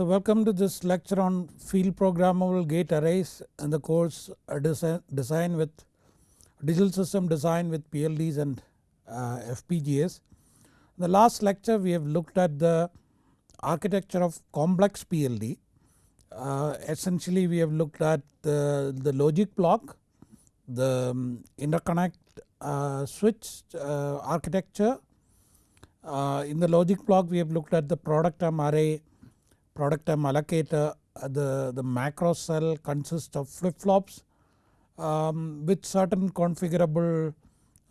So welcome to this lecture on field programmable gate arrays and the course design, design with digital system design with PLDs and uh, FPGAs. In the last lecture we have looked at the architecture of complex PLD. Uh, essentially we have looked at the, the logic block, the um, interconnect uh, switch uh, architecture. Uh, in the logic block we have looked at the product term array product term allocator uh, the, the macro cell consists of flip flops um, with certain configurable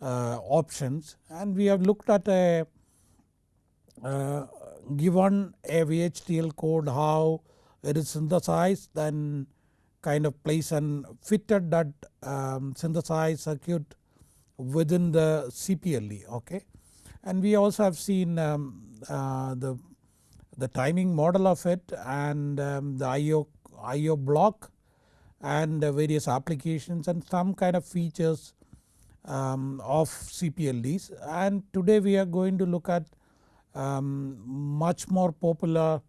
uh, options and we have looked at a uh, given a VHDL code how it is synthesized then kind of place and fitted that um, synthesized circuit within the CPLD okay. And we also have seen um, uh, the the timing model of it and um, the IO, IO block and various applications and some kind of features um, of CPLDs and today we are going to look at um, much more popular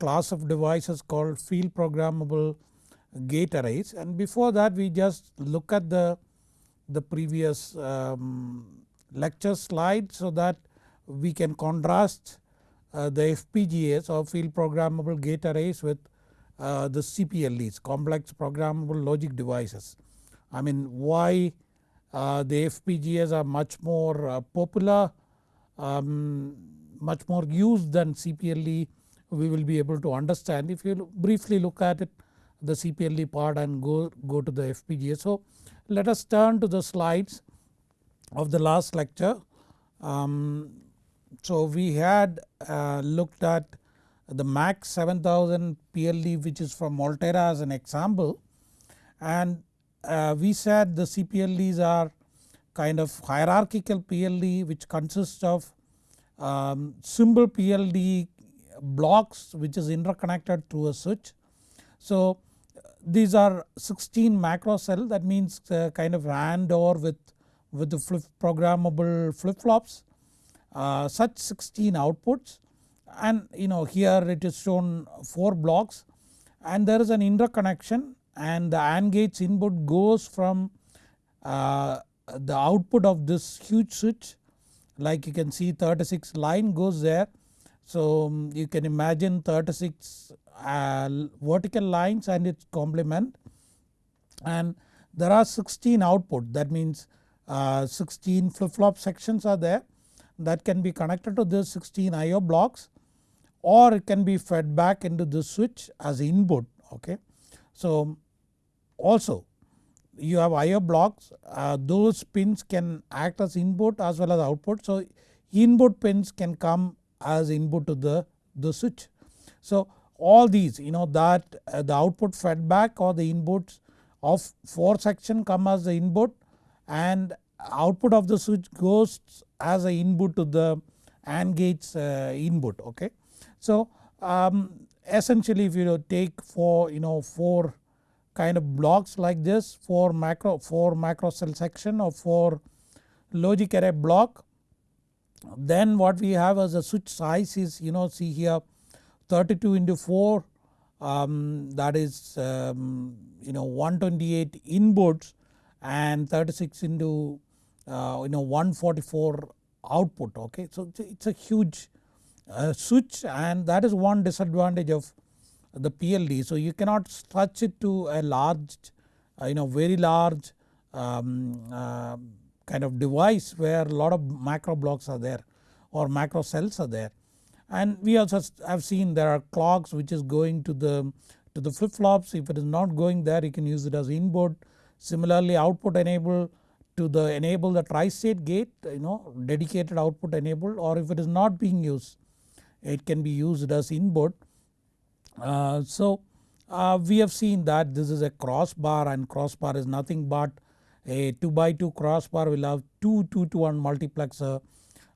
class of devices called field programmable gate arrays. And before that we just look at the, the previous um, lecture slide so that we can contrast the FPGAs or field programmable gate arrays with uh, the CPLDs complex programmable logic devices. I mean why uh, the FPGAs are much more uh, popular um, much more used than CPLD we will be able to understand if you briefly look at it the CPLD part and go, go to the FPGA. So let us turn to the slides of the last lecture. Um, so we had uh, looked at the MAX 7000 PLD which is from Altera as an example. And uh, we said the CPLDs are kind of hierarchical PLD which consists of um, simple PLD blocks which is interconnected through a switch. So these are 16 macro cell. That means uh, kind of AND OR with, with the flip programmable flip flops uh, such 16 outputs. And you know here it is shown 4 blocks. And there is an interconnection and the AND gates input goes from uh, the output of this huge switch. Like you can see 36 line goes there. So um, you can imagine 36 uh, vertical lines and its complement. And there are 16 output. That means uh, 16 flip flop sections are there that can be connected to this 16 IO blocks or it can be fed back into this switch as input okay. So also you have IO blocks uh, those pins can act as input as well as output. So input pins can come as input to the, the switch. So all these you know that uh, the output fed back or the inputs of 4 section come as the input and output of the switch goes as a input to the AND gates uh, input okay. So um, essentially if you take for you know 4 kind of blocks like this 4 macro 4 macro cell section or 4 logic array block then what we have as a switch size is you know see here 32 into 4 um, that is um, you know 128 inputs and 36 into you know 144 output okay. So it's a huge uh, switch and that is one disadvantage of the PLD. So you cannot stretch it to a large uh, you know very large um, uh, kind of device where a lot of macro blocks are there or macro cells are there. And we also have seen there are clocks which is going to the to the flip flops if it is not going there you can use it as input. Similarly output enable to the enable the tri-state gate you know dedicated output enable or if it is not being used it can be used as input. Uh, so uh, we have seen that this is a crossbar and crossbar is nothing but a 2 by 2 crossbar will have 2 2 to 1 multiplexer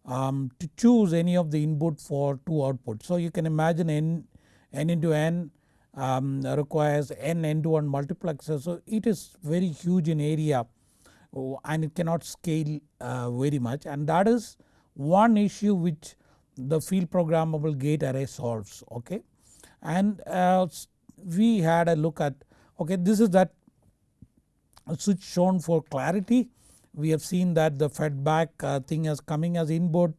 um, to choose any of the input for 2 outputs. So you can imagine n, n into n um, requires n n to 1 multiplexer so it is very huge in area and it cannot scale uh, very much and that is one issue which the field programmable gate array solves okay. and uh, we had a look at okay this is that switch shown for clarity. We have seen that the feedback uh, thing is coming as input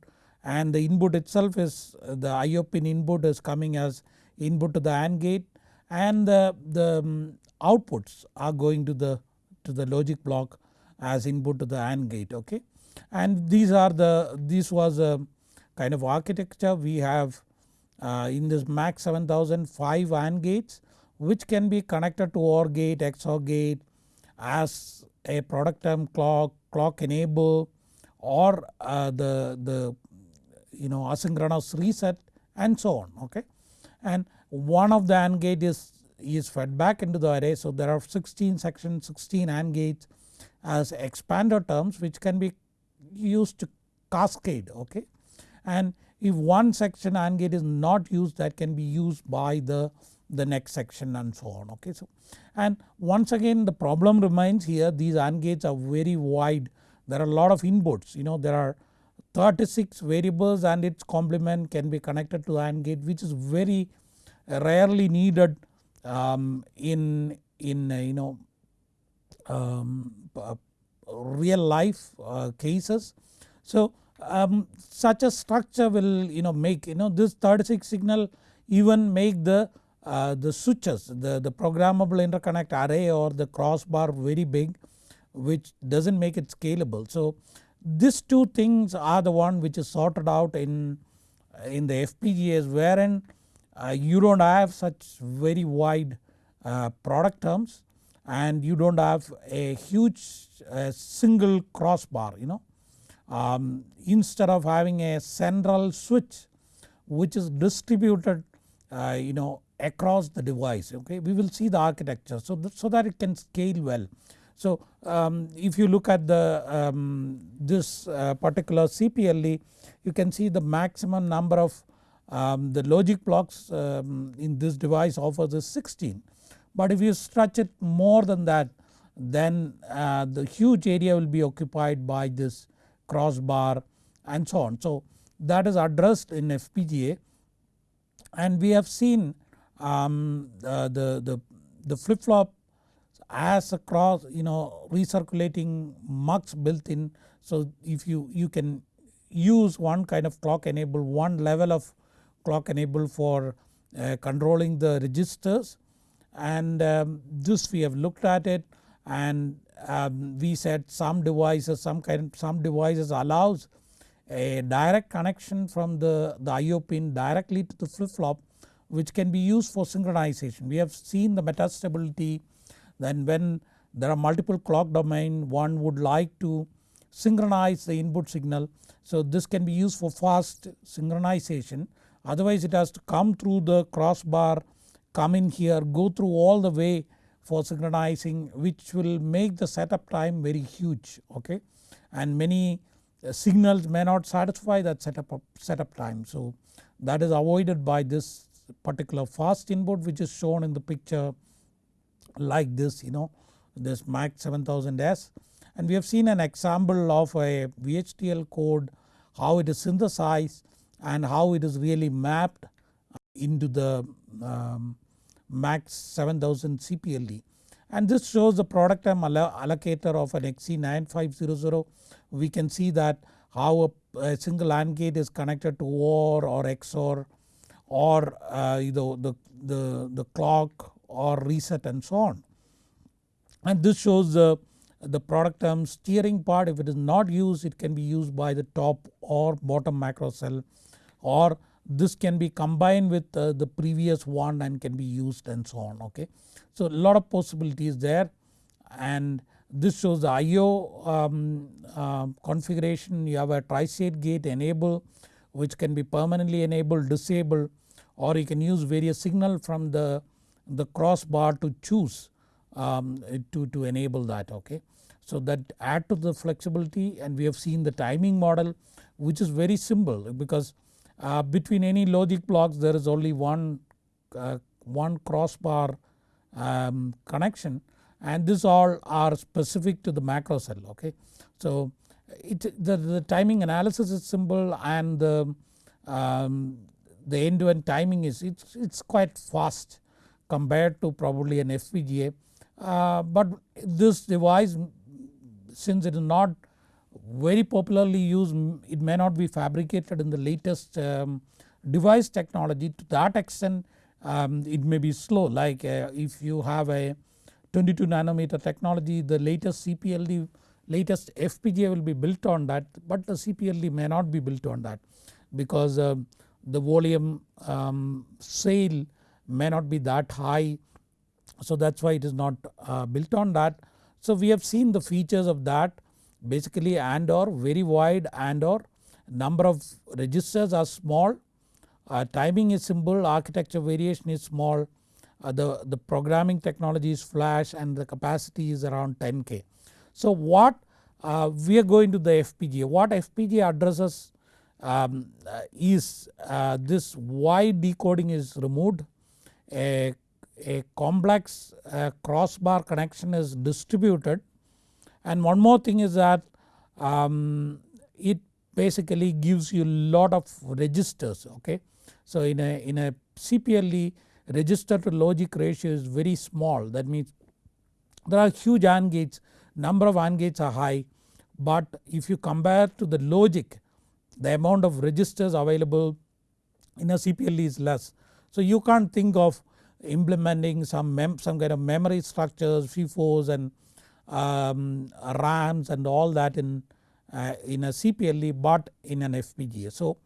and the input itself is the IO pin input is coming as input to the AND gate and the, the um, outputs are going to the to the logic block as input to the AND gate okay. And these are the this was a kind of architecture we have uh, in this MAX 7005 AND gates which can be connected to OR gate, XOR gate as a product term clock, clock enable or uh, the, the you know asynchronous reset and so on okay. And one of the AND gate is, is fed back into the array so there are 16 sections 16 AND gates as expander terms which can be used to cascade okay. And if one section AND gate is not used that can be used by the, the next section and so on okay. So and once again the problem remains here these AND gates are very wide there are a lot of inputs you know there are 36 variables and its complement can be connected to the AND gate which is very rarely needed um, in, in you know um, uh, real life uh, cases. So um, such a structure will you know make you know this 36 signal even make the uh, the switches the, the programmable interconnect array or the crossbar very big which does not make it scalable. So these two things are the one which is sorted out in, in the FPGAs wherein uh, you do not have such very wide uh, product terms and you do not have a huge uh, single crossbar you know. Um, instead of having a central switch which is distributed uh, you know across the device okay. We will see the architecture so, that, so that it can scale well. So um, if you look at the um, this uh, particular CPLD you can see the maximum number of um, the logic blocks um, in this device offers is 16 but if you stretch it more than that then uh, the huge area will be occupied by this crossbar and so on. So that is addressed in FPGA and we have seen um, the, the, the flip flop as a cross you know recirculating mux built in. So if you, you can use one kind of clock enable one level of clock enable for uh, controlling the registers and um, this we have looked at it and um, we said some devices some kind some devices allows a direct connection from the, the IO pin directly to the flip flop which can be used for synchronization. We have seen the metastability then when there are multiple clock domain one would like to synchronize the input signal. So this can be used for fast synchronization otherwise it has to come through the crossbar come in here go through all the way for synchronizing which will make the setup time very huge okay and many uh, signals may not satisfy that setup, setup time. So that is avoided by this particular fast input which is shown in the picture like this you know this MAX 7000S and we have seen an example of a VHDL code how it is synthesized and how it is really mapped into the um, MAX 7000 CPLD. And this shows the product term allocator of an XC9500. We can see that how a, a, single AND gate is connected to OR or XOR or uh, you know the, the, the clock or reset and so on. And this shows the, the product term steering part if it is not used it can be used by the top or bottom macro cell or this can be combined with uh, the previous one and can be used and so on okay. So a lot of possibilities there and this shows the IO um, uh, configuration you have a tri-state gate enable which can be permanently enabled disabled or you can use various signal from the, the crossbar to choose um, to, to enable that okay. So that add to the flexibility and we have seen the timing model which is very simple because uh, between any logic blocks there is only one, uh, one crossbar um, connection and this all are specific to the macro cell okay. So it, the, the timing analysis is simple and the, um, the end to end timing is it's, it's quite fast compared to probably an FPGA. Uh, but this device since it is not very popularly used it may not be fabricated in the latest um, device technology. To that extent um, it may be slow. Like uh, if you have a 22 nanometer technology the latest CPLD latest FPGA will be built on that but the CPLD may not be built on that because uh, the volume um, sale may not be that high. So that is why it is not uh, built on that. So we have seen the features of that basically and or very wide and or number of registers are small, uh, timing is simple, architecture variation is small, uh, the, the programming technology is flash and the capacity is around 10k. So what uh, we are going to the FPGA, what FPGA addresses um, uh, is uh, this wide decoding is removed, a, a complex uh, crossbar connection is distributed and one more thing is that um, it basically gives you lot of registers okay. So in a, in a CPLD register to logic ratio is very small that means there are huge AND gates number of AND gates are high but if you compare to the logic the amount of registers available in a CPLD is less. So you can't think of implementing some, some kind of memory structures FIFOs and um, RAMs and all that in, uh, in a CPLD but in an FPGA. So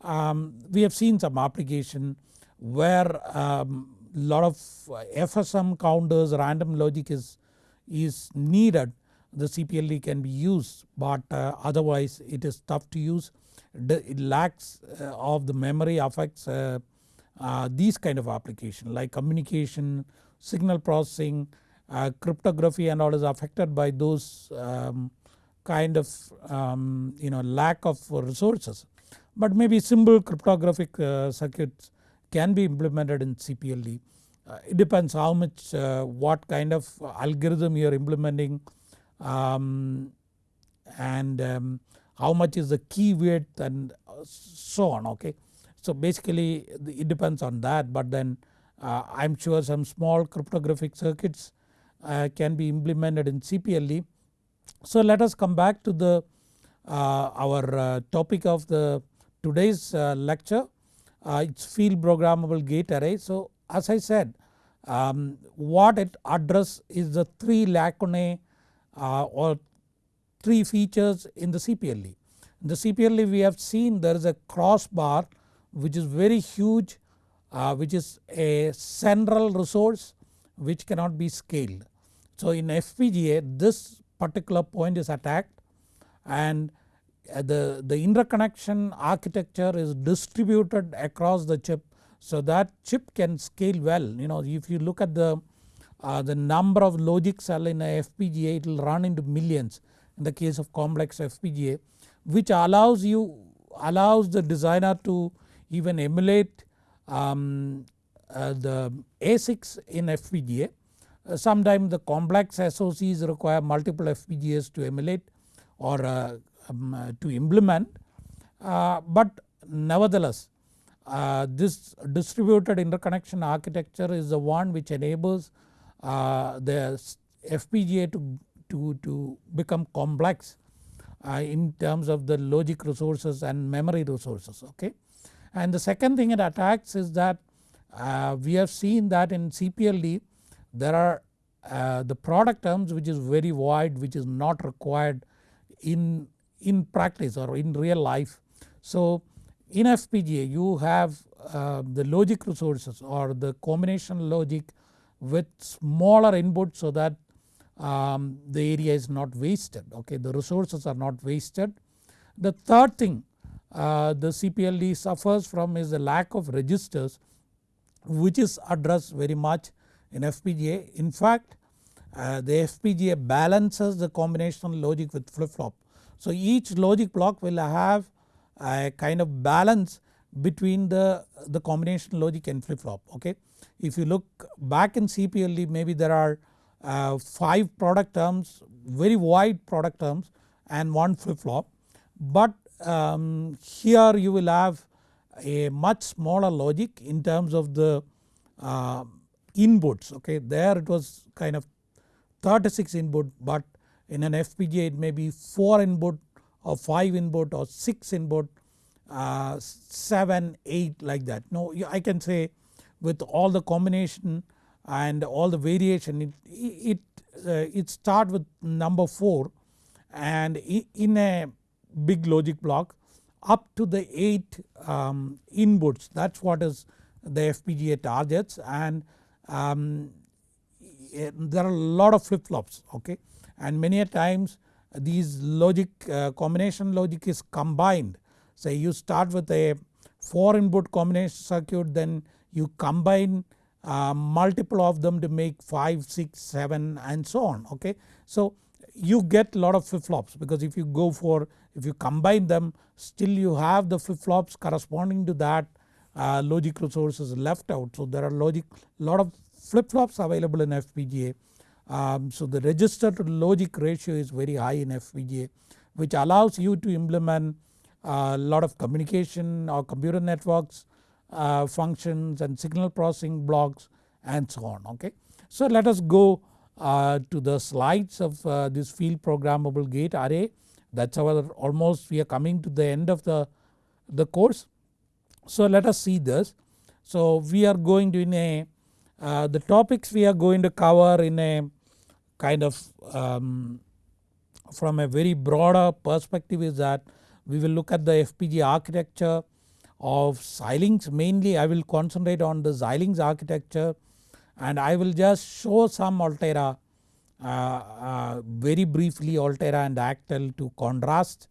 um, we have seen some application where um, lot of FSM counters random logic is, is needed the CPLD can be used but uh, otherwise it is tough to use it lacks uh, of the memory affects uh, uh, these kind of application like communication, signal processing, cryptography and all is affected by those um, kind of um, you know lack of resources. But maybe simple cryptographic circuits can be implemented in CPLD. Uh, it depends how much uh, what kind of algorithm you are implementing um, and um, how much is the key width and so on okay. So basically it depends on that but then uh, I am sure some small cryptographic circuits uh, can be implemented in CPLD. So let us come back to the uh, our uh, topic of the today's uh, lecture uh, it's field programmable gate array. So as I said um, what it address is the 3 lacunae or 3 features in the CPLD. In the CPLD we have seen there is a crossbar which is very huge uh, which is a central resource which cannot be scaled. So in FPGA this particular point is attacked and uh, the, the interconnection architecture is distributed across the chip so that chip can scale well you know if you look at the uh, the number of logic cell in a FPGA it will run into millions in the case of complex FPGA which allows you allows the designer to even emulate um, the ASICs in FPGA. Uh, sometimes the complex SOCs require multiple FPGAs to emulate or uh, um, uh, to implement uh, but nevertheless uh, this distributed interconnection architecture is the one which enables the FPGA to, to, to become complex in terms of the logic resources and memory resources okay. And the second thing it attacks is that uh, we have seen that in CPLD there are uh, the product terms which is very wide which is not required in, in practice or in real life. So in FPGA you have uh, the logic resources or the combination logic with smaller input so that um, the area is not wasted okay the resources are not wasted. The third thing uh, the CPLD suffers from is the lack of registers which is addressed very much in FPGA. In fact uh, the FPGA balances the combinational logic with flip flop. So each logic block will have a kind of balance between the, the combination logic and flip flop okay. If you look back in CPLD maybe there are uh, 5 product terms very wide product terms and 1 flip flop but um, here you will have a much smaller logic in terms of the uh, inputs okay there it was kind of 36 input but in an FPGA it may be 4 input or 5 input or 6 input uh, 7, 8 like that. No I can say with all the combination and all the variation it, it, uh, it start with number 4 and in a big logic block up to the 8 um, inputs. That is what is the FPGA targets. And um, there are a lot of flip flops okay? And many a times these logic uh, combination logic is combined. Say you start with a 4 input combination circuit then you combine uh, multiple of them to make 5, 6, 7 and so on okay. So you get a lot of flip flops because if you go for if you combine them still you have the flip flops corresponding to that uh, logic resources left out. So there are logic lot of flip flops available in FPGA. Um, so the register to logic ratio is very high in FPGA which allows you to implement a uh, lot of communication or computer networks uh, functions and signal processing blocks and so on okay. So let us go uh, to the slides of uh, this field programmable gate array that is our almost we are coming to the end of the, the course. So let us see this. So we are going to in a uh, the topics we are going to cover in a kind of um, from a very broader perspective is that we will look at the FPGA architecture of Xilinx mainly I will concentrate on the Xilinx architecture and I will just show some Altera very briefly Altera and Actel to contrast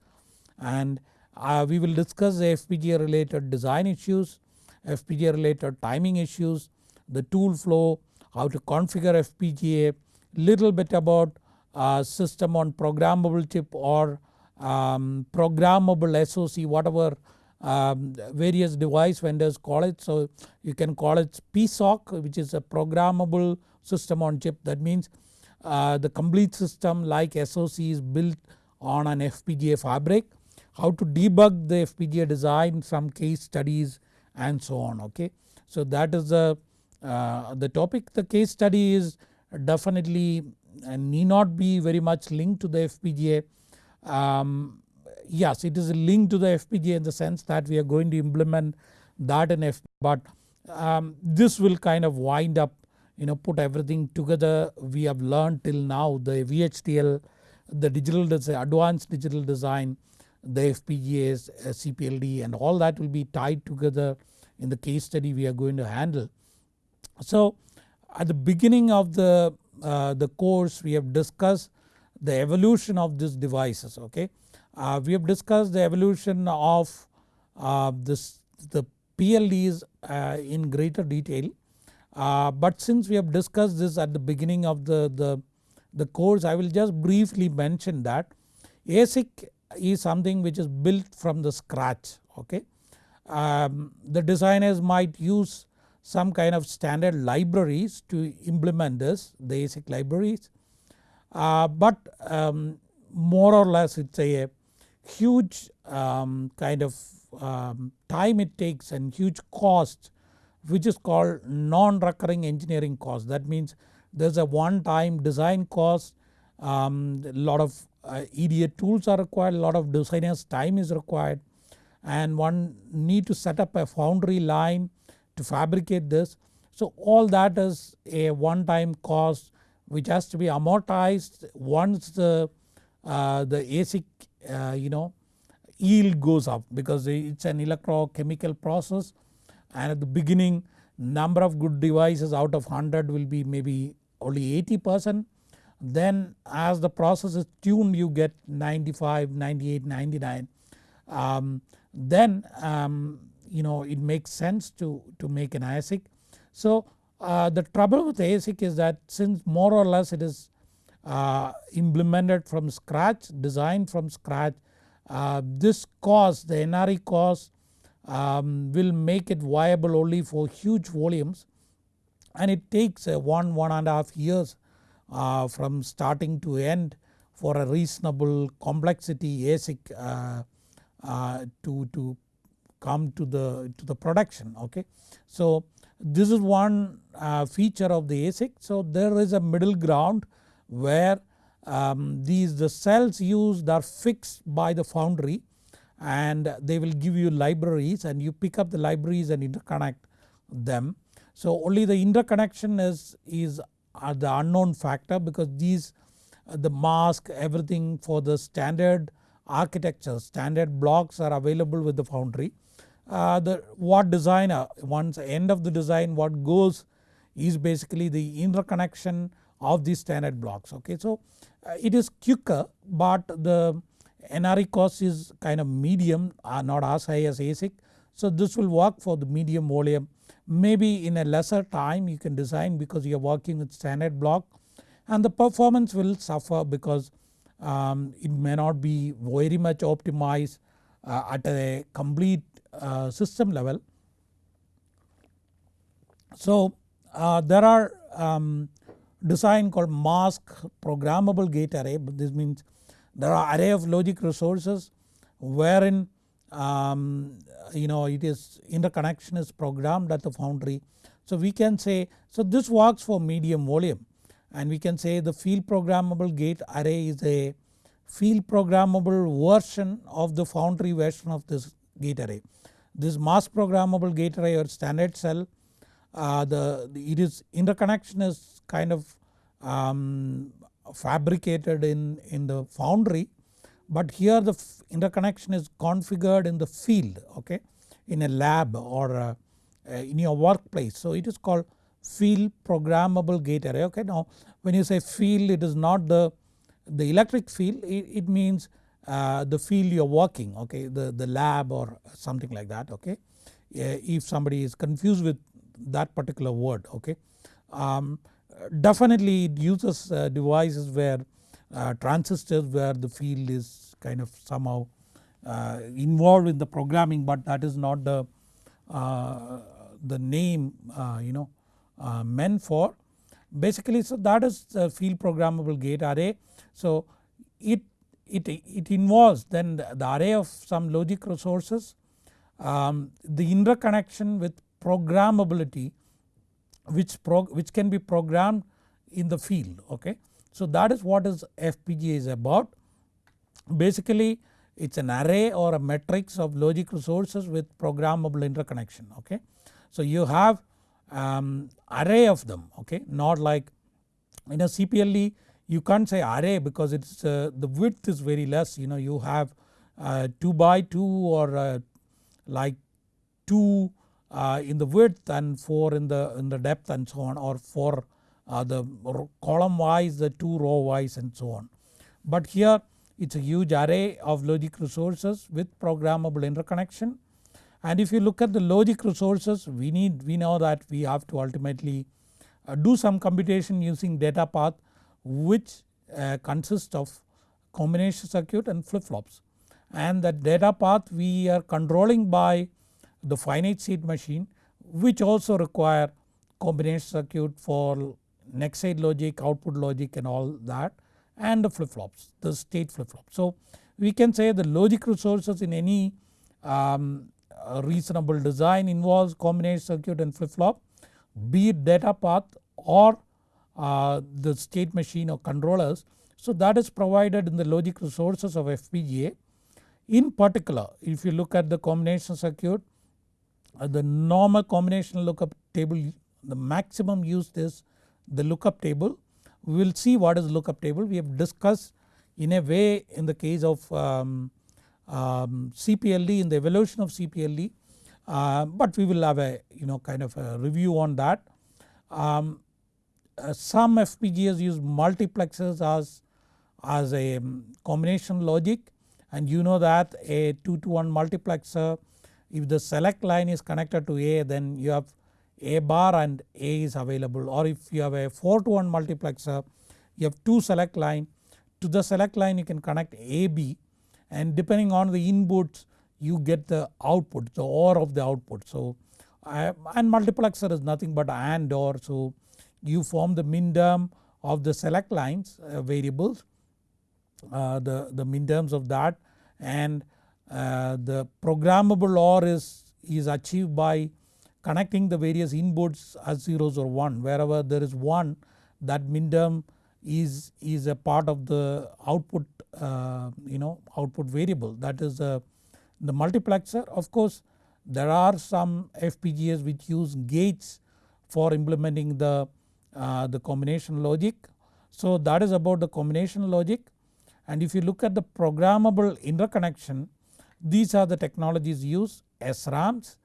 and uh, we will discuss FPGA related design issues, FPGA related timing issues, the tool flow, how to configure FPGA, little bit about uh, system on programmable chip or um, programmable SOC whatever um, various device vendors call it. So you can call it PSOC which is a programmable system on chip that means uh, the complete system like SOC is built on an FPGA fabric. How to debug the FPGA design some case studies and so on okay. So that is the, uh, the topic the case study is definitely and need not be very much linked to the FPGA. Um, yes it is linked to the FPGA in the sense that we are going to implement that in FPGA but um, this will kind of wind up you know put everything together we have learned till now the VHDL, the digital design, advanced digital design, the FPGAs, uh, CPLD and all that will be tied together in the case study we are going to handle. So at the beginning of the, uh, the course we have discussed the evolution of these devices okay. Uh, we have discussed the evolution of uh, this the PLDs uh, in greater detail uh, but since we have discussed this at the beginning of the, the, the course I will just briefly mention that ASIC is something which is built from the scratch okay. Um, the designers might use some kind of standard libraries to implement this the ASIC libraries uh, but um, more or less it is a huge um, kind of um, time it takes and huge cost which is called non-recurring engineering cost. That means there is a one time design cost, um, a lot of uh, EDA tools are required, a lot of designers time is required and one need to set up a foundry line to fabricate this. So all that is a one time cost which has to be amortized once the, uh, the ASIC uh, you know yield goes up because it is an electrochemical process and at the beginning number of good devices out of 100 will be maybe only 80 percent then as the process is tuned you get 95, 98, 99 um, then um, you know it makes sense to, to make an ASIC. So uh, the trouble with ASIC is that since more or less it is uh, implemented from scratch designed from scratch uh, this cost the NRE cost um, will make it viable only for huge volumes and it takes uh, one one and a half years uh, from starting to end for a reasonable complexity ASIC uh, uh, to, to come to the, to the production okay. So this is one uh, feature of the ASIC. So there is a middle ground where um, these the cells used are fixed by the foundry and they will give you libraries and you pick up the libraries and interconnect them. So only the interconnection is, is uh, the unknown factor because these uh, the mask everything for the standard architecture standard blocks are available with the foundry. Uh, the what designer once end of the design what goes is basically the interconnection of these standard blocks okay. So uh, it is quicker but the NRE cost is kind of medium uh, not as high as ASIC. So this will work for the medium volume maybe in a lesser time you can design because you are working with standard block and the performance will suffer because um, it may not be very much optimized uh, at a complete uh, system level. So uh, there are um, design called mask programmable gate array but this means there are array of logic resources wherein um, you know it is interconnection is programmed at the foundry. So we can say so this works for medium volume and we can say the field programmable gate array is a field programmable version of the foundry version of this gate array. This mask programmable gate array or standard cell uh, the, the, it is interconnection is kind of um, fabricated in, in the foundry but here the interconnection is configured in the field okay in a lab or uh, uh, in your workplace. So it is called field programmable gate array okay. Now when you say field it is not the, the electric field it, it means uh, the field you are working okay the, the lab or something like that okay. if somebody is confused with that particular word okay. Um, definitely it uses uh, devices where uh, transistors where the field is kind of somehow uh, involved in the programming but that is not the, the name you know meant for. Basically so that is the field programmable gate array. So it, it, it involves then the, the array of some logic resources, um, the interconnection with programmability which, which can be programmed in the field okay. So that is what is FPGA is about. Basically it is an array or a matrix of logic resources with programmable interconnection okay. So you have um, array of them okay not like in a CPLD you can't say array because it's uh, the width is very less you know you have uh, 2 by 2 or uh, like 2 uh, in the width and 4 in the in the depth and so on or 4 uh, the column wise the 2 row wise and so on. But here it is a huge array of logic resources with programmable interconnection and if you look at the logic resources we need we know that we have to ultimately uh, do some computation using data path which uh, consists of combination circuit and flip flops and that data path we are controlling by the finite state machine which also require combination circuit for next state logic, output logic and all that and the flip flops the state flip flop. So we can say the logic resources in any um, reasonable design involves combination circuit and flip flop be it data path or uh, the state machine or controllers. So that is provided in the logic resources of FPGA. In particular if you look at the combination circuit the normal combination lookup table the maximum used is the lookup table. We will see what is lookup table we have discussed in a way in the case of um, um, CPLD in the evolution of CPLD uh, but we will have a you know kind of a review on that. Um, uh, some FPGAs use multiplexers as, as a um, combination logic and you know that a 2 to 1 multiplexer if the select line is connected to A then you have A bar and A is available. Or if you have a 4 to 1 multiplexer you have 2 select line. To the select line you can connect AB and depending on the inputs you get the output the OR of the output. So and multiplexer is nothing but AND OR so you form the minterm of the select lines uh, variables uh, the, the minterms of that. And the programmable OR is, is achieved by connecting the various inputs as zeros or 1 wherever there is 1 that min term is, is a part of the output uh, you know output variable that is uh, the multiplexer. Of course there are some FPGAs which use gates for implementing the, uh, the combination logic. So that is about the combination logic and if you look at the programmable interconnection these are the technologies used SRAMs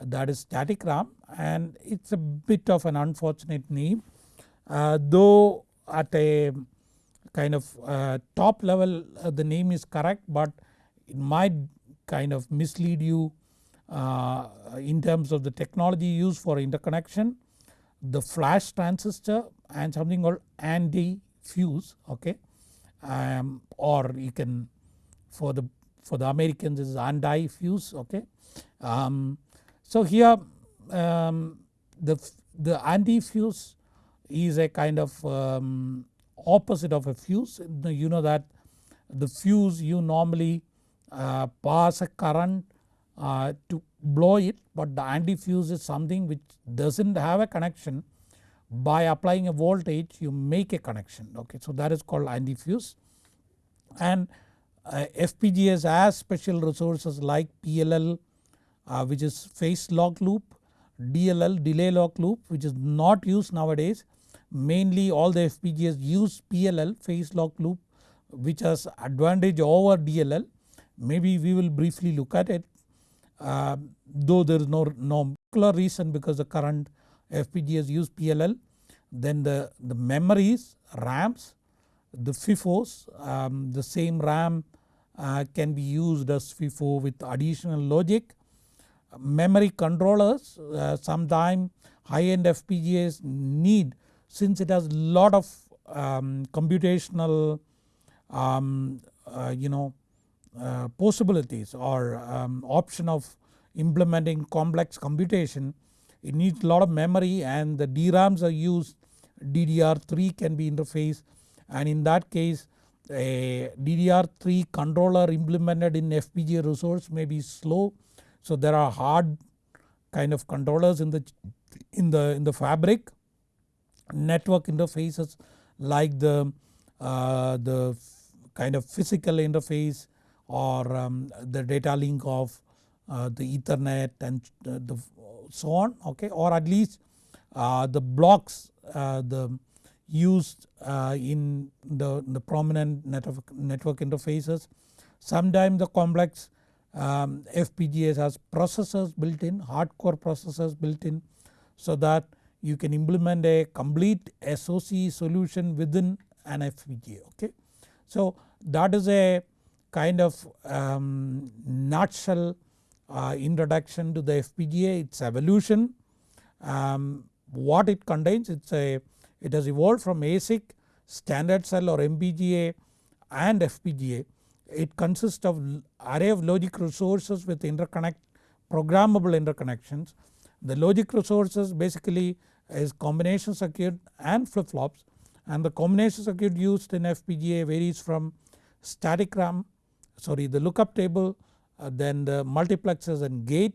that is static RAM and it is a bit of an unfortunate name. Uh, though at a kind of uh, top level uh, the name is correct but it might kind of mislead you uh, in terms of the technology used for interconnection the flash transistor and something called anti-fuse okay um, or you can for the for the Americans is anti-fuse okay. Um, so here um, the, the anti-fuse is a kind of um, opposite of a fuse you know that the fuse you normally uh, pass a current uh, to blow it but the anti-fuse is something which does not have a connection by applying a voltage you make a connection okay. So that is called anti-fuse and uh, FPGAs has special resources like PLL uh, which is phase lock loop, DLL delay lock loop which is not used nowadays. Mainly all the FPGAs use PLL phase lock loop which has advantage over DLL maybe we will briefly look at it. Uh, though there is no, no particular reason because the current FPGAs use PLL then the, the memories RAMs the FIFOs um, the same RAM uh, can be used as FIFO with additional logic. Memory controllers uh, sometime high end FPGAs need since it has lot of um, computational um, uh, you know uh, possibilities or um, option of implementing complex computation it needs a lot of memory and the DRAMs are used DDR3 can be interfaced and in that case a DDR3 controller implemented in FPGA resource may be slow. So there are hard kind of controllers in the in the in the fabric network interfaces like the uh, the kind of physical interface or um, the data link of uh, the ethernet and uh, the so on okay or at least uh, the blocks uh, the used uh, in the, the prominent network, network interfaces. Sometimes the complex um, FPGAs has processors built in hardcore processors built in so that you can implement a complete SOC solution within an FPGA okay. So that is a kind of um, nutshell uh, introduction to the FPGA its evolution um, what it contains it's a it has evolved from ASIC, standard cell or MPGA and FPGA. It consists of array of logic resources with interconnect programmable interconnections. The logic resources basically is combination circuit and flip flops and the combination circuit used in FPGA varies from static RAM sorry the lookup table uh, then the multiplexers and gate.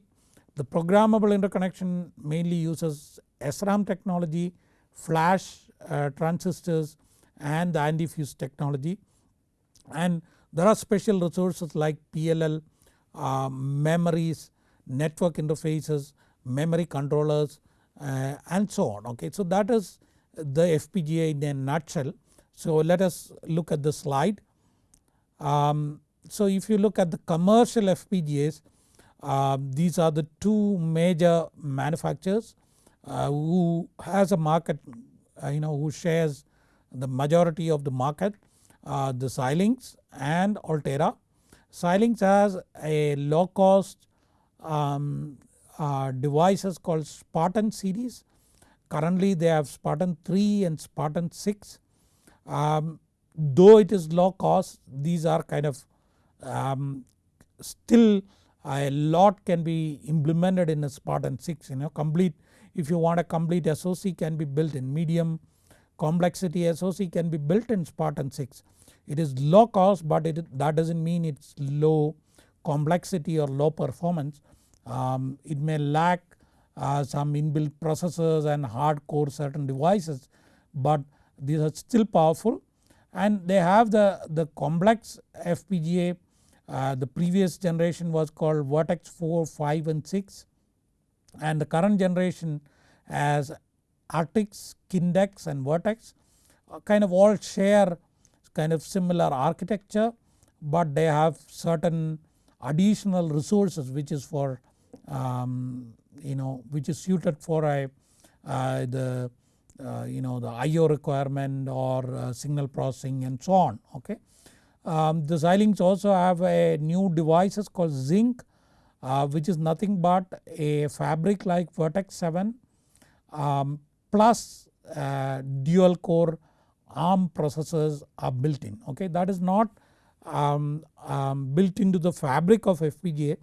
The programmable interconnection mainly uses SRAM technology flash uh, transistors and the anti-fuse technology and there are special resources like PLL, uh, memories, network interfaces, memory controllers uh, and so on okay. So that is the FPGA in a nutshell. So let us look at the slide. Um, so if you look at the commercial FPGAs uh, these are the two major manufacturers who has a market uh, you know who shares the majority of the market uh, the Xilinx and Altera. Xilinx has a low cost um, uh, devices called Spartan series currently they have Spartan 3 and Spartan 6 um, though it is low cost these are kind of um, still a lot can be implemented in a Spartan 6 you know complete if you want a complete SOC can be built in medium complexity SOC can be built in Spartan 6. It is low cost but it, that does not mean it is low complexity or low performance. Um, it may lack uh, some inbuilt processors and hardcore certain devices but these are still powerful and they have the, the complex FPGA uh, the previous generation was called Virtex 4, 5 and 6 and the current generation as Artix, Kintex and Virtex uh, kind of all share kind of similar architecture but they have certain additional resources which is for um, you know which is suited for a uh, the uh, you know the IO requirement or uh, signal processing and so on okay. Um, the Xilinx also have a new devices called Zynq uh, which is nothing but a fabric like Virtex 7 um, plus uh, dual core ARM processors are built in okay that is not um, um, built into the fabric of FPGA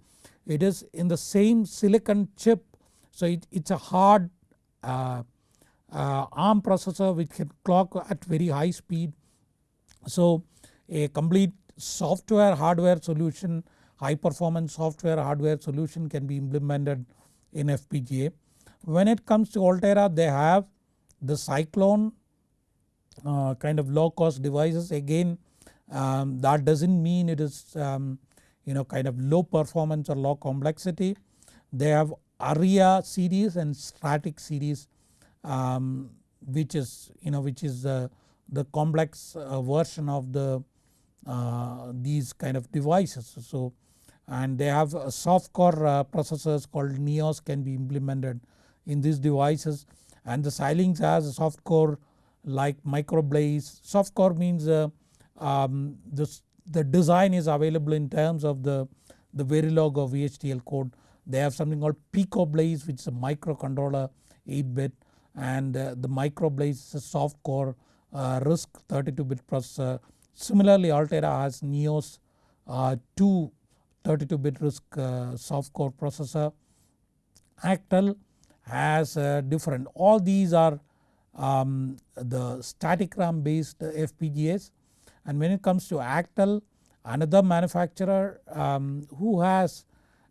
it is in the same silicon chip so it, it's a hard uh, uh, ARM processor which can clock at very high speed. So a complete software hardware solution high performance software hardware solution can be implemented in FPGA. When it comes to Altera they have the Cyclone uh, kind of low cost devices again um, that does not mean it is um, you know kind of low performance or low complexity. They have Arria series and Stratix series um, which is you know which is the, the complex uh, version of the uh, these kind of devices. So and they have soft core uh, processors called Nios can be implemented in these devices and the Xilinx has a soft core like microblaze. Soft core means uh, um, this, the design is available in terms of the, the Verilog or VHDL code. They have something called PicoBlaze which is a microcontroller 8 bit and uh, the microblaze is a soft core uh, RISC 32 bit processor. Similarly Altera has Nios uh, 2 32 bit RISC uh, soft core processor. Actel has uh, different. All these are um, the static RAM based FPGAs and when it comes to Actel another manufacturer um, who has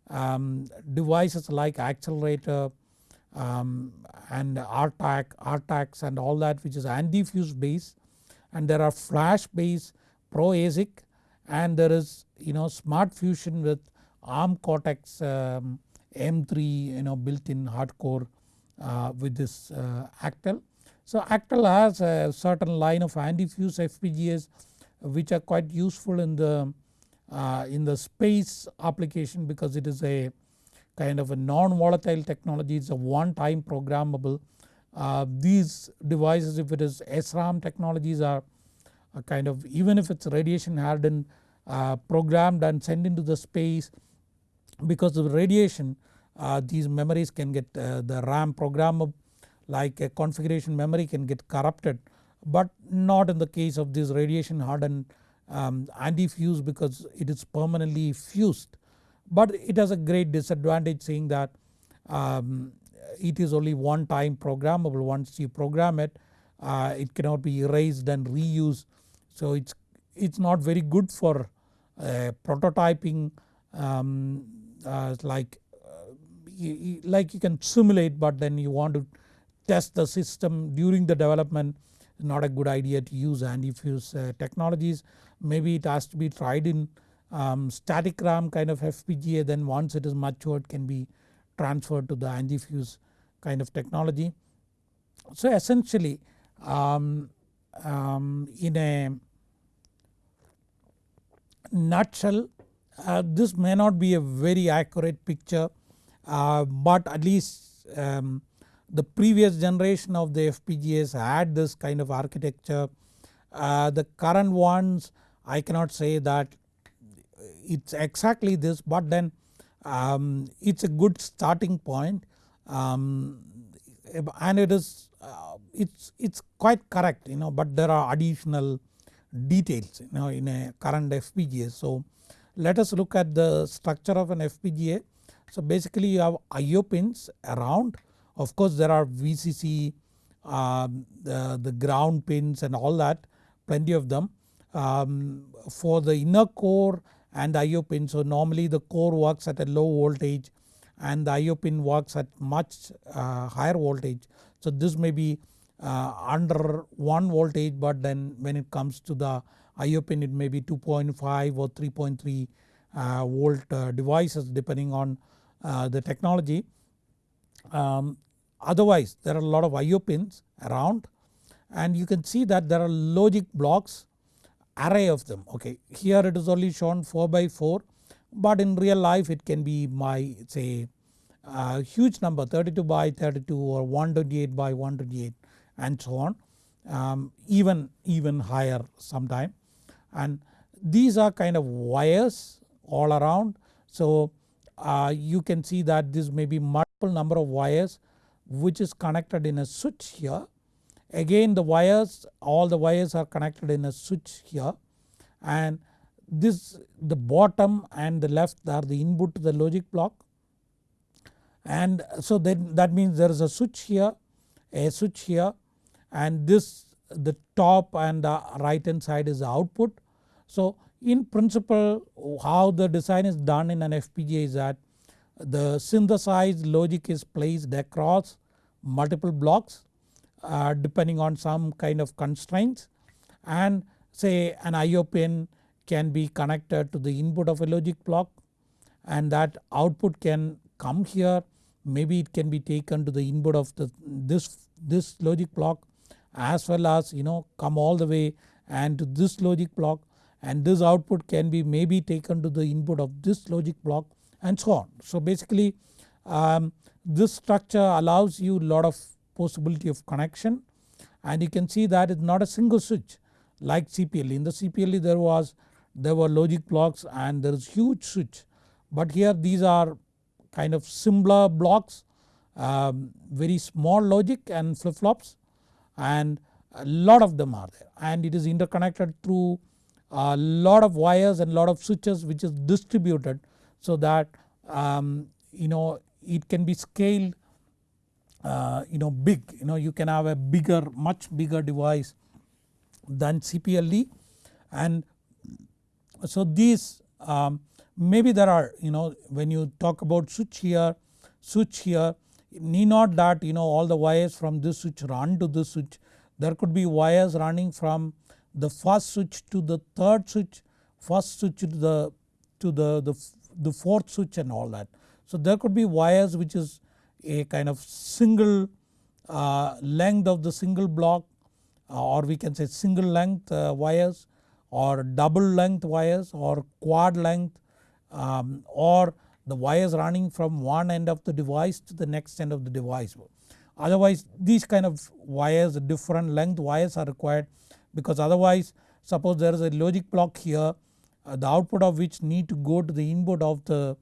um, devices like Axcelerator um, and RTAC, RTAX and all that which is anti-fuse based and there are flash based ProASIC and there is you know SmartFusion with ARM Cortex um, M3 you know built in hardcore uh, with this uh, Actel. So Actel has a certain line of anti-fuse FPGAs which are quite useful in the uh, in the space application because it is a kind of a non-volatile technology it's a one time programmable. Uh, these devices if it is SRAM technologies are kind of even if it's radiation hardened uh, programmed and sent into the space because of radiation uh, these memories can get uh, the RAM programmable like a configuration memory can get corrupted but not in the case of this radiation hardened um, anti-fuse because it is permanently fused. But it has a great disadvantage saying that um, it is only one time programmable once you program it uh, it cannot be erased and reused. So it's, it's not very good for uh, prototyping um, uh, like you, like you can simulate but then you want to test the system during the development not a good idea to use anti-fuse uh, technologies. Maybe it has to be tried in um, static RAM kind of FPGA then once it is matured it can be transferred to the anti-fuse kind of technology. So essentially um, um, in a nutshell uh, this may not be a very accurate picture uh, but at least um, the previous generation of the FPGAs had this kind of architecture. Uh, the current ones I cannot say that it's exactly this but then um, it's a good starting point um, and it is uh, it's, it's quite correct you know but there are additional details you know in a current FPGA. So let us look at the structure of an FPGA. So basically you have IO pins around of course there are VCC, um, the, the ground pins and all that plenty of them. Um, for the inner core and IO pin. So normally the core works at a low voltage and the IO pin works at much uh, higher voltage. So this may be under 1 voltage but then when it comes to the IO pin it may be 2.5 or 3.3 uh, volt uh, devices depending on uh, the technology. Um, otherwise there are a lot of IO pins around and you can see that there are logic blocks array of them okay. Here it is only shown 4 by 4 but in real life it can be my say a huge number 32 by 32 or 128 by 128 and so on um, even, even higher sometime and these are kind of wires all around. So uh, you can see that this may be multiple number of wires which is connected in a switch here. Again the wires all the wires are connected in a switch here and this the bottom and the left are the input to the logic block and so then that means there is a switch here a switch here and this the top and the right hand side is the output. So in principle how the design is done in an FPGA is that the synthesized logic is placed across multiple blocks uh, depending on some kind of constraints and say an IO pin can be connected to the input of a logic block and that output can come here maybe it can be taken to the input of the this, this logic block as well as you know come all the way and to this logic block and this output can be maybe taken to the input of this logic block and so on. So basically um, this structure allows you lot of possibility of connection and you can see that it's not a single switch like CPLD. In the CPLD there was there were logic blocks and there is huge switch but here these are kind of simpler blocks um, very small logic and flip flops and a lot of them are there. And it is interconnected through a lot of wires and lot of switches which is distributed so that um, you know it can be scaled uh, you know big. You know you can have a bigger much bigger device than CPLD and so these um, maybe there are you know when you talk about switch here switch here need not that you know all the wires from this switch run to this switch there could be wires running from the first switch to the third switch first switch to the to the, the, the fourth switch and all that. So there could be wires which is a kind of single uh, length of the single block uh, or we can say single length uh, wires or double length wires or quad length um, or the wires running from one end of the device to the next end of the device. Otherwise these kind of wires different length wires are required because otherwise suppose there is a logic block here uh, the output of which need to go to the input of the,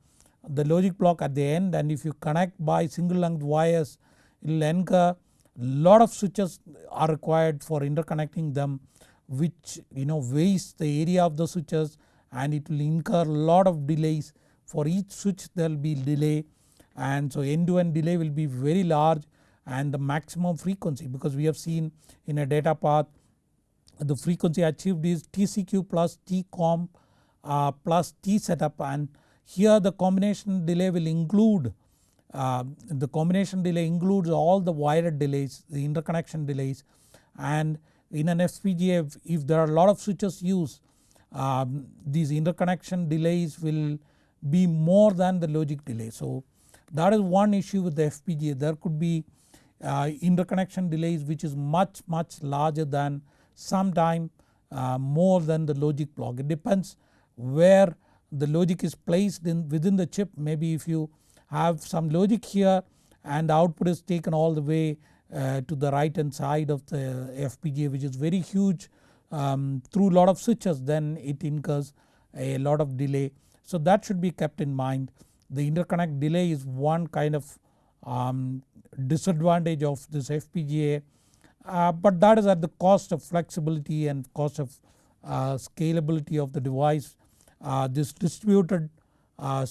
the logic block at the end. And if you connect by single length wires it will incur lot of switches are required for interconnecting them which you know waste the area of the switches and it will incur lot of delays for each switch there will be delay and so end to end delay will be very large and the maximum frequency because we have seen in a data path the frequency achieved is TCQ plus TCOM uh, plus T setup and here the combination delay will include uh, the combination delay includes all the wired delays the interconnection delays and in an FPGA if, there are a lot of switches used um, these interconnection delays will be more than the logic delay. So that is one issue with the FPGA there could be uh, interconnection delays which is much much larger than sometime uh, more than the logic block. It depends where the logic is placed in within the chip maybe if you have some logic here and the output is taken all the way uh, to the right hand side of the FPGA which is very huge um, through lot of switches then it incurs a lot of delay. So that should be kept in mind. The interconnect delay is one kind of um, disadvantage of this FPGA uh, but that is at the cost of flexibility and cost of uh, scalability of the device. Uh, this distributed uh,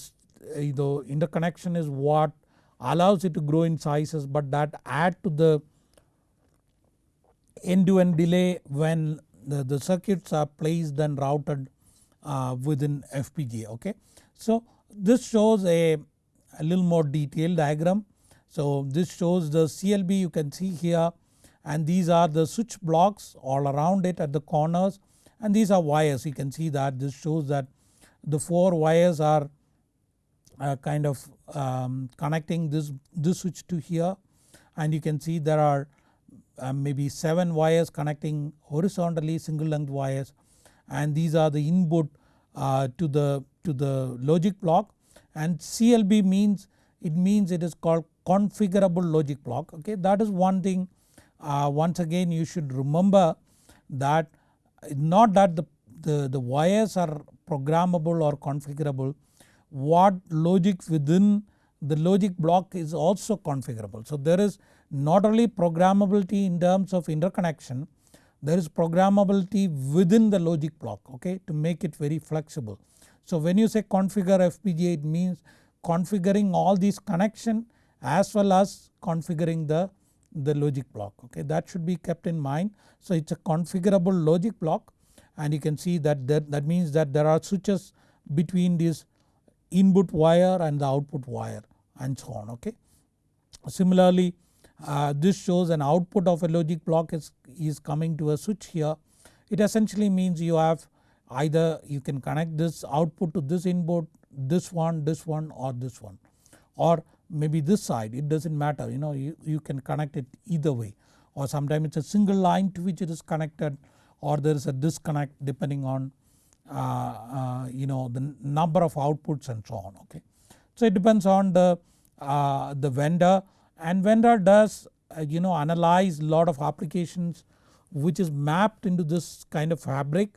interconnection is what allows it to grow in sizes but that add to the end to end delay when the, the circuits are placed and routed within FPGA okay. So this shows a, a little more detailed diagram. So this shows the CLB you can see here and these are the switch blocks all around it at the corners and these are wires you can see that this shows that the 4 wires are uh, kind of um, connecting this, this switch to here and you can see there are uh, maybe 7 wires connecting horizontally single length wires and these are the input uh, to the to the logic block. And CLB means it means it is called configurable logic block. Okay that is one thing uh, once again you should remember that not that the, the, the wires are programmable or configurable. What logic within the logic block is also configurable. So there is not only programmability in terms of interconnection there is programmability within the logic block okay to make it very flexible. So when you say configure FPGA it means configuring all these connection as well as configuring the, the logic block okay that should be kept in mind. So it is a configurable logic block and you can see that that, that means that there are switches between this input wire and the output wire and so on okay. Similarly uh, this shows an output of a logic block is, is coming to a switch here. It essentially means you have either you can connect this output to this input, this one, this one or this one or maybe this side it does not matter you know you, you can connect it either way or sometimes it is a single line to which it is connected or there is a disconnect depending on uh, uh, you know the number of outputs and so on okay. So it depends on the, uh, the vendor and vendor does uh, you know analyze lot of applications which is mapped into this kind of fabric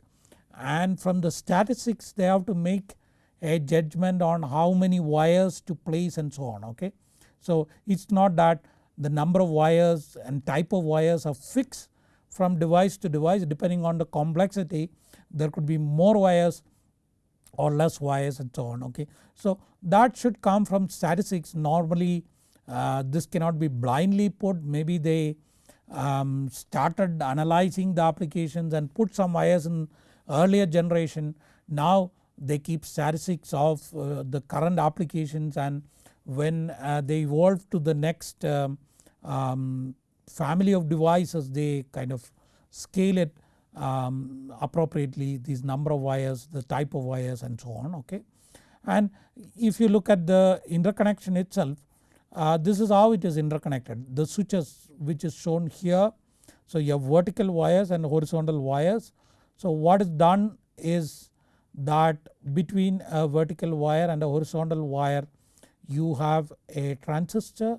and from the statistics they have to make a judgment on how many wires to place and so on okay. So it is not that the number of wires and type of wires are fixed from device to device depending on the complexity there could be more wires or less wires and so on okay. So that should come from statistics normally uh, this cannot be blindly put maybe they um, started analyzing the applications and put some wires in earlier generation. Now they keep statistics of uh, the current applications and when uh, they evolve to the next um, um, family of devices they kind of scale it um, appropriately these number of wires, the type of wires and so on okay. And if you look at the interconnection itself uh, this is how it is interconnected the switches which is shown here. So you have vertical wires and horizontal wires. So what is done is that between a vertical wire and a horizontal wire you have a transistor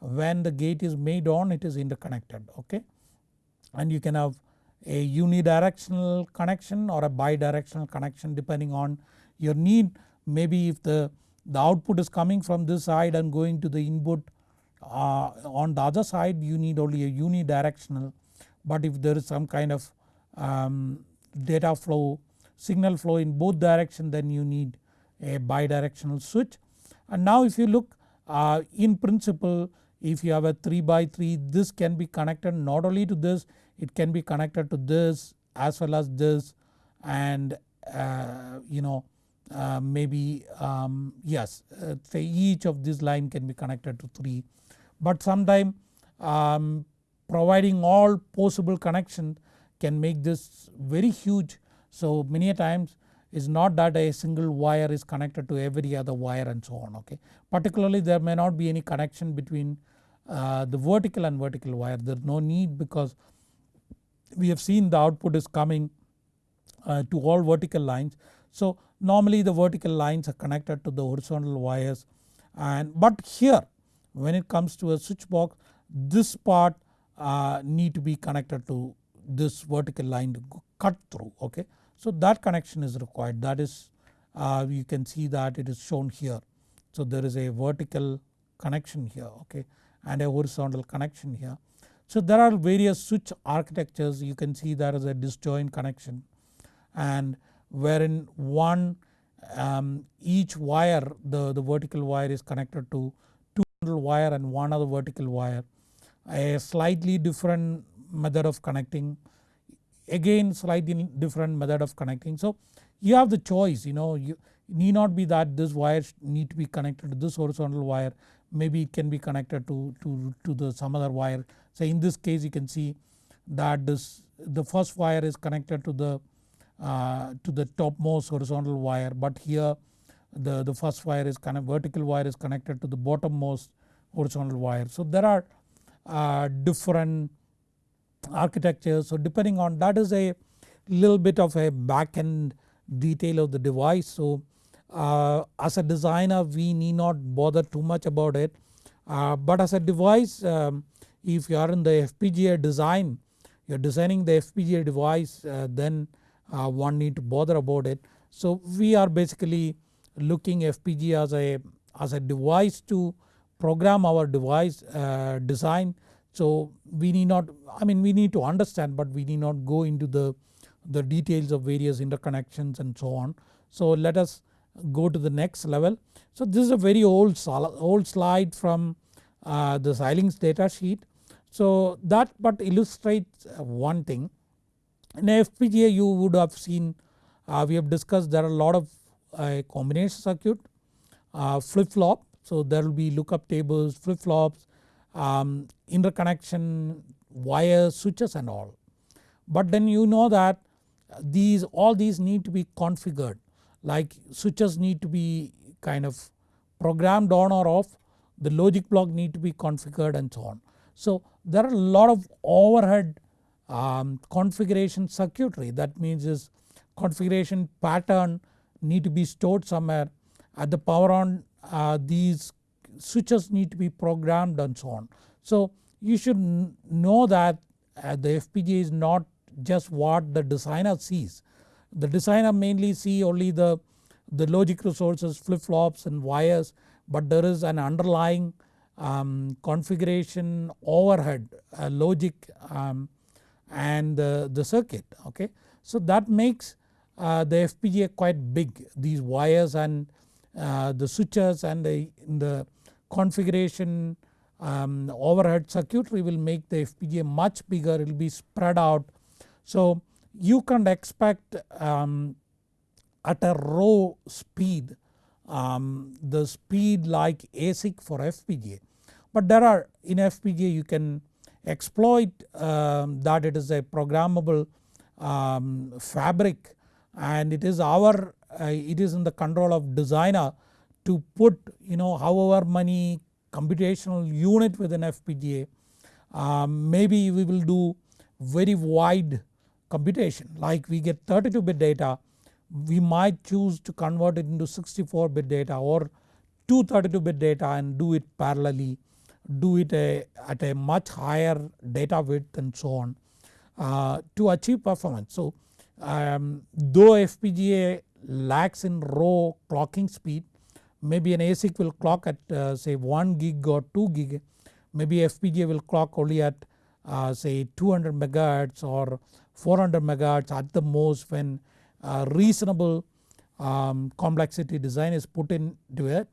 when the gate is made on it is interconnected okay and you can have a unidirectional connection or a bidirectional connection depending on your need maybe if the the output is coming from this side and going to the input uh, on the other side you need only a unidirectional but if there is some kind of um, data flow signal flow in both direction then you need a bidirectional switch. And now if you look uh, in principle if you have a 3 by 3 this can be connected not only to this it can be connected to this as well as this and uh, you know uh, maybe um, yes uh, say each of this line can be connected to 3 but sometime um, providing all possible connections can make this very huge. So many a times is not that a single wire is connected to every other wire and so on okay. Particularly there may not be any connection between uh, the vertical and vertical wire there is no need because we have seen the output is coming uh, to all vertical lines. So normally the vertical lines are connected to the horizontal wires and but here when it comes to a switch box this part uh, need to be connected to this vertical line to cut through okay. So that connection is required that is uh, you can see that it is shown here. So there is a vertical connection here okay and a horizontal connection here. So there are various switch architectures you can see there is a disjoint connection and wherein one um, each wire the, the vertical wire is connected to two wire and one other vertical wire a slightly different method of connecting again slightly different method of connecting. So you have the choice you know you need not be that this wire need to be connected to this horizontal wire maybe it can be connected to, to, to the some other wire. So in this case you can see that this the first wire is connected to the to the topmost horizontal wire but here the, the first wire is kind of vertical wire is connected to the bottommost horizontal wire. So there are uh, different architectures so depending on that is a little bit of a back end detail of the device. So uh, as a designer we need not bother too much about it uh, but as a device um, if you are in the FPGA design you are designing the FPGA device uh, then uh, one need to bother about it. So we are basically looking FPGA as a, as a device to program our device uh, design. So we need not I mean we need to understand but we need not go into the, the details of various interconnections and so on. So let us go to the next level. So this is a very old, old slide from uh, the Xilinx data sheet. So that but illustrates one thing in FPGA you would have seen uh, we have discussed there are a lot of uh, combination circuit, uh, flip flop. So there will be lookup tables, flip flops, um, interconnection, wires, switches and all. But then you know that these all these need to be configured like switches need to be kind of programmed on or off, the logic block need to be configured and so on. So there are a lot of overhead um, configuration circuitry that means is configuration pattern need to be stored somewhere at the power on uh, these switches need to be programmed and so on. So you should know that uh, the FPGA is not just what the designer sees. The designer mainly see only the, the logic resources flip flops and wires but there is an underlying um, configuration overhead uh, logic um, and the, the circuit okay. So that makes uh, the FPGA quite big these wires and uh, the switches and the, the configuration um, overhead circuitry will make the FPGA much bigger it will be spread out. So you can't expect um, at a row speed um, the speed like ASIC for FPGA. But there are in FPGA you can exploit um, that it is a programmable um, fabric and it is our uh, it is in the control of designer to put you know however many computational unit within FPGA um, maybe we will do very wide computation. Like we get 32 bit data we might choose to convert it into 64 bit data or 232 bit data and do it parallelly do it a, at a much higher data width and so on uh, to achieve performance. So um, though FPGA lacks in row clocking speed maybe an ASIC will clock at uh, say 1 gig or 2 gig maybe FPGA will clock only at uh, say 200 megahertz or 400 megahertz at the most when uh, reasonable um, complexity design is put into it.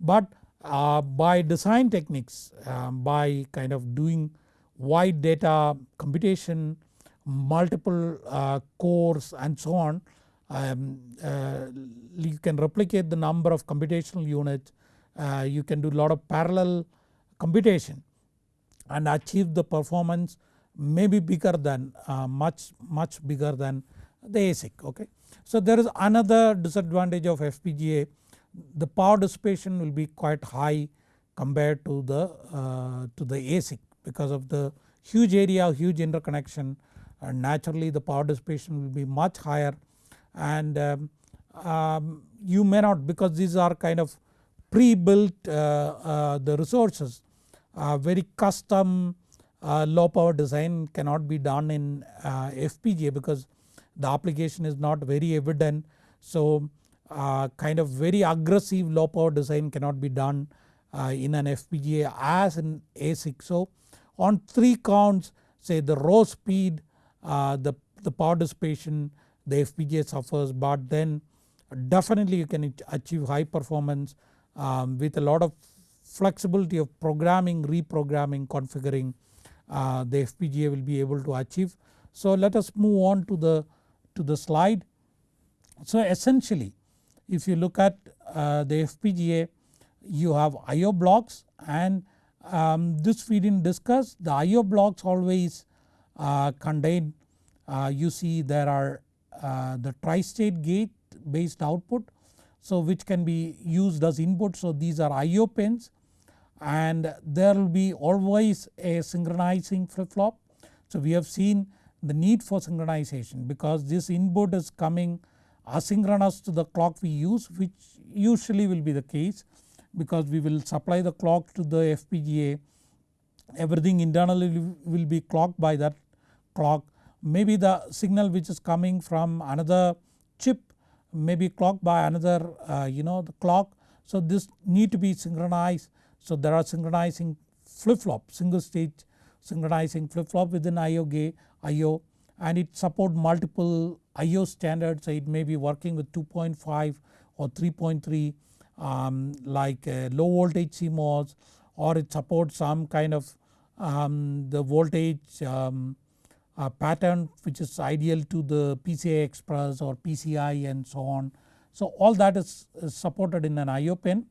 But uh, by design techniques um, by kind of doing wide data computation multiple uh, cores and so on um, uh, you can replicate the number of computational units uh, you can do a lot of parallel computation and achieve the performance maybe bigger than uh, much much bigger than the ASIC okay. So there is another disadvantage of FPGA the power dissipation will be quite high compared to the uh, to the ASIC because of the huge area huge interconnection and naturally the power dissipation will be much higher and um, um, you may not because these are kind of pre-built uh, uh, the resources uh, very custom uh, low power design cannot be done in uh, FPGA because the application is not very evident. So uh, kind of very aggressive low power design cannot be done uh, in an FPGA as in ASIC. So on 3 counts say the row speed, uh, the, the power dissipation the FPGA suffers but then definitely you can achieve high performance um, with a lot of flexibility of programming, reprogramming, configuring uh, the FPGA will be able to achieve. So let us move on to the, to the slide. So essentially if you look at uh, the FPGA you have IO blocks and um, this we didn't discuss. The IO blocks always uh, contain uh, you see there are uh, the tri-state gate based output. So which can be used as input. So these are IO pins and there will be always a synchronizing flip flop. So we have seen the need for synchronization because this input is coming asynchronous to the clock we use which usually will be the case because we will supply the clock to the FPGA everything internally will be clocked by that clock. Maybe the signal which is coming from another chip may be clocked by another uh, you know the clock. So this need to be synchronized. So there are synchronizing flip flop single stage synchronizing flip flop within IO gate IO and it support multiple IO standards so it may be working with 2.5 or 3.3 um, like low voltage CMOS or it supports some kind of um, the voltage um, uh, pattern which is ideal to the PCI Express or PCI and so on. So all that is, is supported in an IO pin.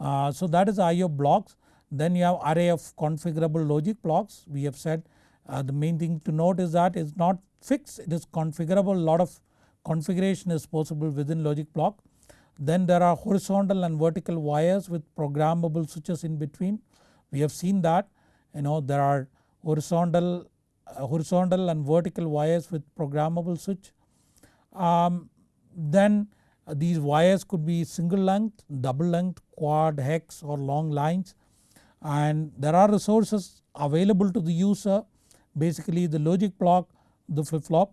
Uh, so that is IO blocks then you have array of configurable logic blocks we have said uh, the main thing to note is that it's not fixed it is configurable a lot of configuration is possible within logic block. Then there are horizontal and vertical wires with programmable switches in between we have seen that you know there are horizontal, uh, horizontal and vertical wires with programmable switch. Um, then uh, these wires could be single length, double length, quad, hex or long lines and there are resources available to the user basically the logic block the flip flop.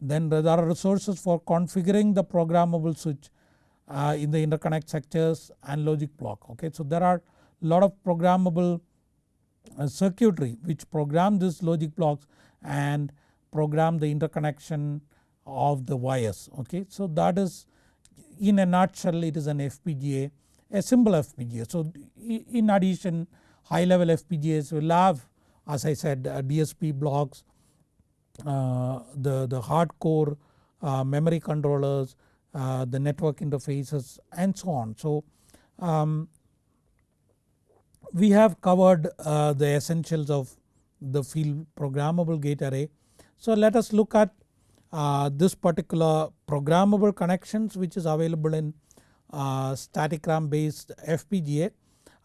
Then there are resources for configuring the programmable switch uh, in the interconnect sectors and logic block okay. So there are a lot of programmable uh, circuitry which program these logic blocks and program the interconnection of the wires okay. So that is in a nutshell it is an FPGA a simple FPGA. So in addition high level FPGAs will have as I said uh, DSP blocks, uh, the, the hardcore uh, memory controllers, the network interfaces and so on. So um, we have covered the essentials of the field programmable gate array. So let us look at uh, this particular programmable connections which is available in uh, static RAM based FPGA.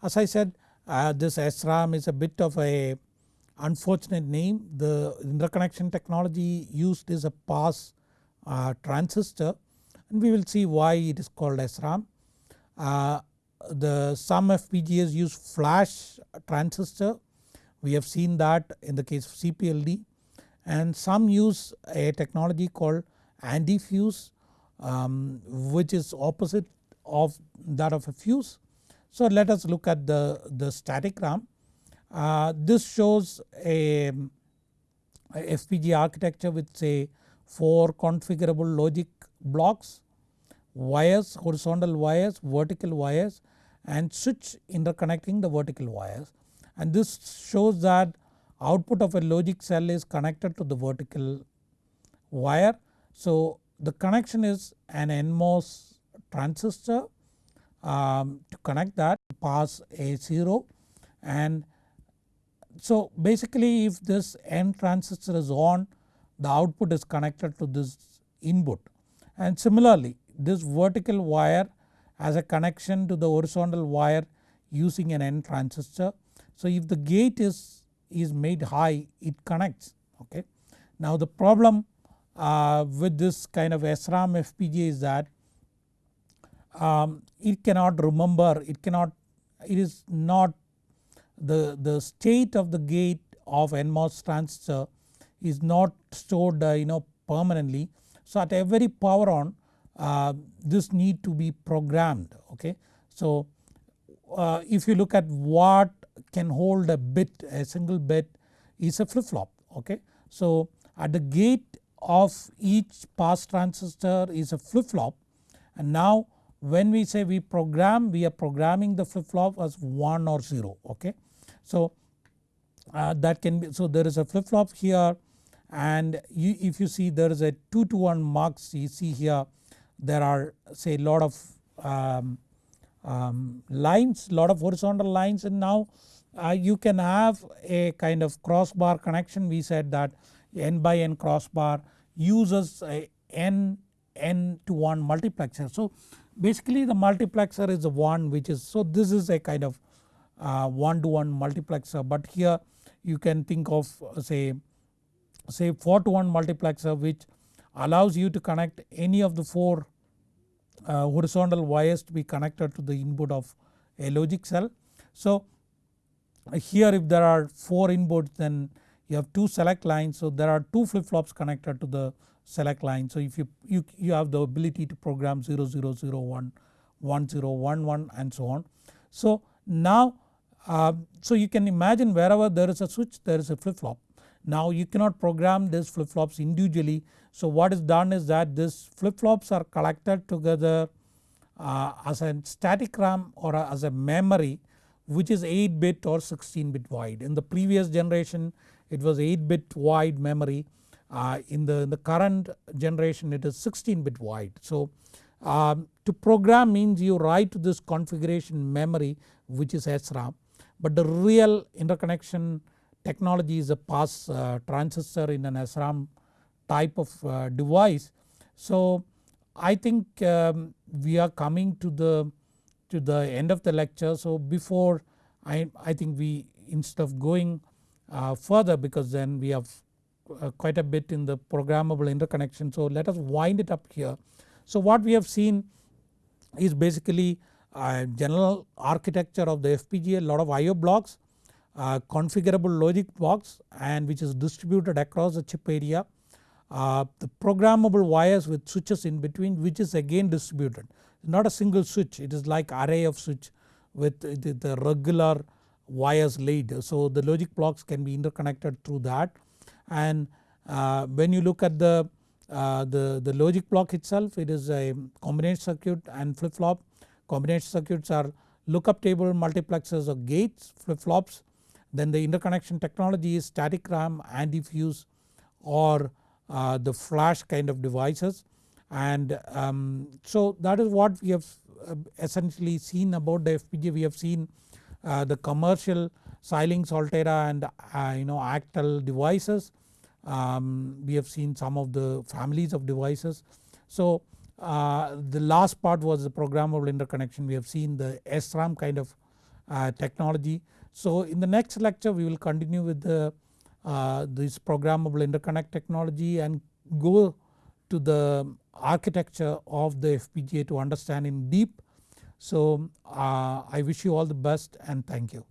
As I said uh, this SRAM is a bit of a unfortunate name the interconnection technology used is a pass uh, transistor and we will see why it is called SRAM. Uh, the some FPGAs use flash transistor we have seen that in the case of CPLD and some use a technology called anti-fuse um, which is opposite of that of a fuse. So let us look at the, the static RAM. Uh, this shows a, a FPGA architecture with say 4 configurable logic blocks, wires, horizontal wires, vertical wires and switch interconnecting the vertical wires and this shows that output of a logic cell is connected to the vertical wire. So the connection is an NMOS transistor um, to connect that pass A0 and so basically if this N transistor is on the output is connected to this input and similarly this vertical wire has a connection to the horizontal wire using an N transistor. So if the gate is, is made high it connects okay. Now the problem uh, with this kind of SRAM FPGA is that um, it cannot remember it cannot it is not the, the state of the gate of NMOS transistor is not stored uh, you know permanently. So at every power on uh, this need to be programmed okay. So uh, if you look at what can hold a bit a single bit is a flip flop okay. So at the gate of each pass transistor is a flip flop and now when we say we program we are programming the flip flop as 1 or 0 okay. So uh, that can be so there is a flip flop here. And you, if you see there is a 2 to 1 mux you see here there are say lot of um, um, lines lot of horizontal lines. And now uh, you can have a kind of crossbar connection. We said that n by n crossbar uses a n n to 1 multiplexer. So basically the multiplexer is the one which is so this is a kind of 1 to 1 multiplexer but here you can think of uh, say say 4 to 1 multiplexer which allows you to connect any of the 4 uh, horizontal wires to be connected to the input of a logic cell. So here if there are 4 inputs then you have 2 select lines so there are 2 flip flops connected to the select line. So if you, you, you have the ability to program 0001, 1011 and so on. So now uh, so you can imagine wherever there is a switch there is a flip flop. Now you cannot program these flip flops individually so what is done is that these flip flops are collected together uh, as a static RAM or a, as a memory which is 8 bit or 16 bit wide. In the previous generation it was 8 bit wide memory uh, in, the, in the current generation it is 16 bit wide. So um, to program means you write to this configuration memory which is SRAM but the real interconnection technology is a pass uh, transistor in an SRAM type of uh, device. So I think um, we are coming to the to the end of the lecture so before I, I think we instead of going uh, further because then we have uh, quite a bit in the programmable interconnection so let us wind it up here. So what we have seen is basically uh, general architecture of the FPGA lot of IO blocks, uh, configurable logic blocks and which is distributed across the chip area. Uh, the programmable wires with switches in between which is again distributed not a single switch it is like array of switch with the, the regular wires laid. So the logic blocks can be interconnected through that and uh, when you look at the, uh, the, the logic block itself it is a combination circuit and flip flop Combination circuits are lookup table multiplexers or gates flip flops. Then the interconnection technology is static RAM anti-fuse or uh, the flash kind of devices and um, so that is what we have uh, essentially seen about the FPGA we have seen uh, the commercial Xilinx Altera and uh, you know Actel devices um, we have seen some of the families of devices. So uh, the last part was the programmable interconnection we have seen the SRAM kind of uh, technology. So in the next lecture we will continue with the uh, this programmable interconnect technology and go to the architecture of the FPGA to understand in deep. So uh, I wish you all the best and thank you.